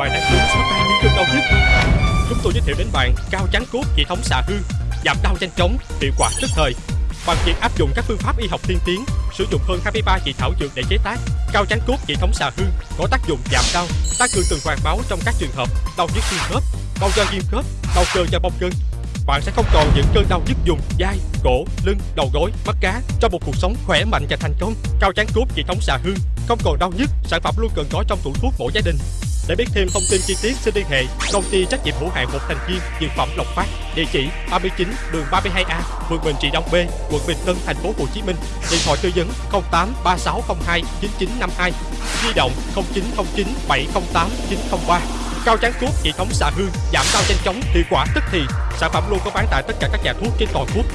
bạn đang đứng xóa tan những cơn đau nhức. Chúng tôi giới thiệu đến bạn cao chán cốt, hệ thống xạ hương giảm đau nhanh chóng, hiệu quả tức thời. Bằng việc áp dụng các phương pháp y học tiên tiến, sử dụng hơn 23 chỉ thảo dược để chế tác, cao chán cốt, hệ thống xạ hương có tác dụng giảm đau, tăng cường tuần hoàn máu trong các trường hợp đau nhức xương khớp, đau do viêm khớp, đau cơ do bong gân. Bạn sẽ không còn những cơn đau nhức vùng vai, cổ, lưng, đầu gối, mắt cá trong một cuộc sống khỏe mạnh và thành công. Cao chán cốt, hệ thống xạ hương không còn đau nhức, sản phẩm luôn cần có trong tủ thuốc mỗi gia đình để biết thêm thông tin chi tiết xin liên hệ công ty trách nhiệm hữu hạn một thành viên dược phẩm Lộc Phát, địa chỉ 39 đường 32A, phường Bình Trị Đông B, quận Bình Tân, thành phố Hồ Chí Minh. Điện thoại tư vấn 08 3602 9952, di động 0909 708 903. Cao trắng thuốc hệ thống xạ hương giảm đau nhanh chóng hiệu quả tức thì sản phẩm luôn có bán tại tất cả các nhà thuốc trên toàn quốc